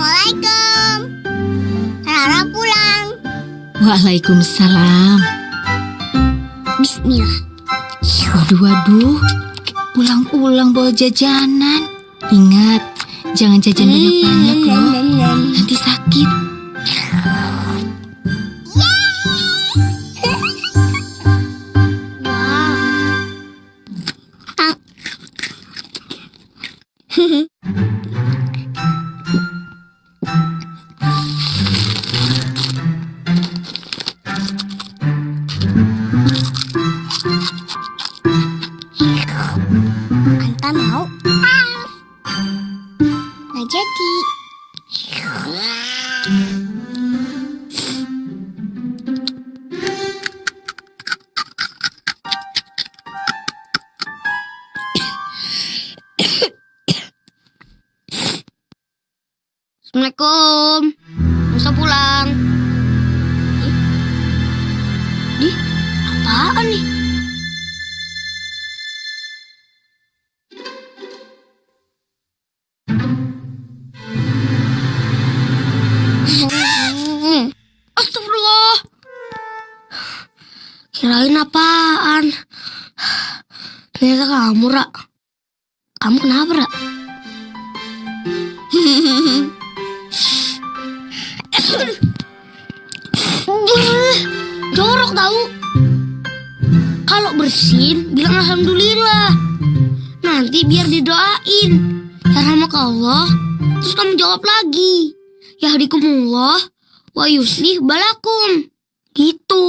Assalamualaikum. Rara pulang. Waalaikumsalam. Bismillah. Waduh, waduh. Pulang-pulang bawa jajanan. Ingat, jangan jajan banyak-banyak loh. Nanti sakit. Ah. mau? Nggak jadi. Assalamualaikum. Bisa pulang. Di, apaan nih? Apaan? Ternyata kamu, Ra. Kamu kenapa, Ra? Jorok tahu. Kalau bersin, bilang alhamdulillah. Nanti biar didoain. Ya rahmat Allah. Terus kamu jawab lagi. Ya hadikumullah wa yuslih balakum. Gitu.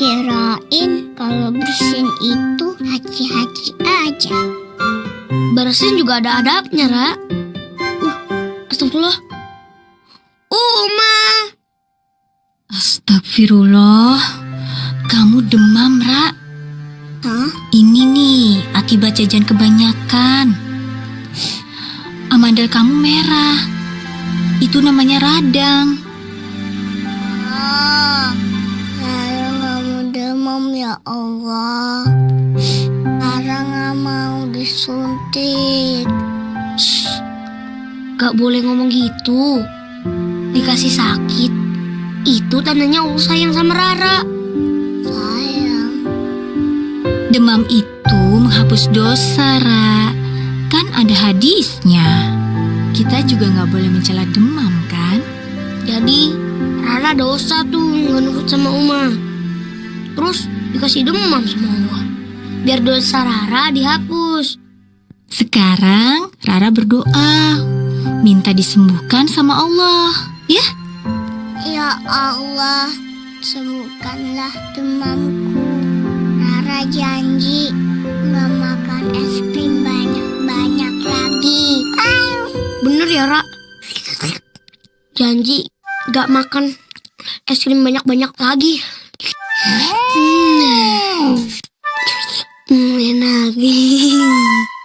Oh, kirain kalau bersin itu haji-haji aja. Bersin juga ada adabnya, Ra. Uh, astagfirullah. Uma. Astagfirullah. Kamu demam, Ra. Hah? Ini nih, akibat jajan kebanyakan. Amandel kamu merah. Itu namanya radang. Ah, disuntik. Gak boleh ngomong gitu. Dikasih sakit. Itu tandanya Allah sayang sama Rara. Sayang. Demam itu menghapus dosa, Ra. Kan ada hadisnya. Kita juga nggak boleh mencela demam, kan? Jadi Rara dosa tuh nggak nurut sama Uma. Terus dikasih demam sama Allah. Biar dosa Rara dihapus. Sekarang Rara berdoa, minta disembuhkan sama Allah. Ya, Ya Allah, sembuhkanlah demamku. Rara janji nggak makan es krim banyak-banyak lagi. Bener ya, Ra? Janji gak makan es krim banyak-banyak lagi. Hmm, hmm enak.